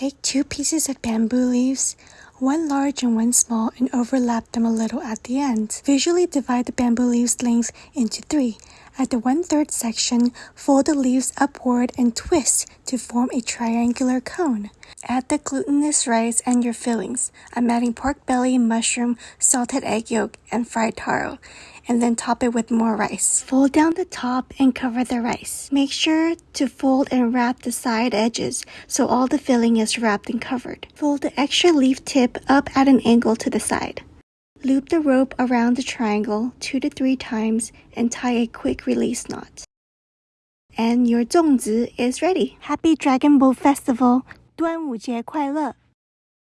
Take two pieces of bamboo leaves, one large and one small, and overlap them a little at the end. Visually divide the bamboo leaves length into three. At the one-third section, fold the leaves upward and twist to form a triangular cone. Add the glutinous rice and your fillings. I'm adding pork belly, mushroom, salted egg yolk, and fried taro and then top it with more rice. Fold down the top and cover the rice. Make sure to fold and wrap the side edges so all the filling is wrapped and covered. Fold the extra leaf tip up at an angle to the side. Loop the rope around the triangle two to three times and tie a quick release knot. And your zongzi is ready. Happy Dragon Boat Festival! 端午节快乐！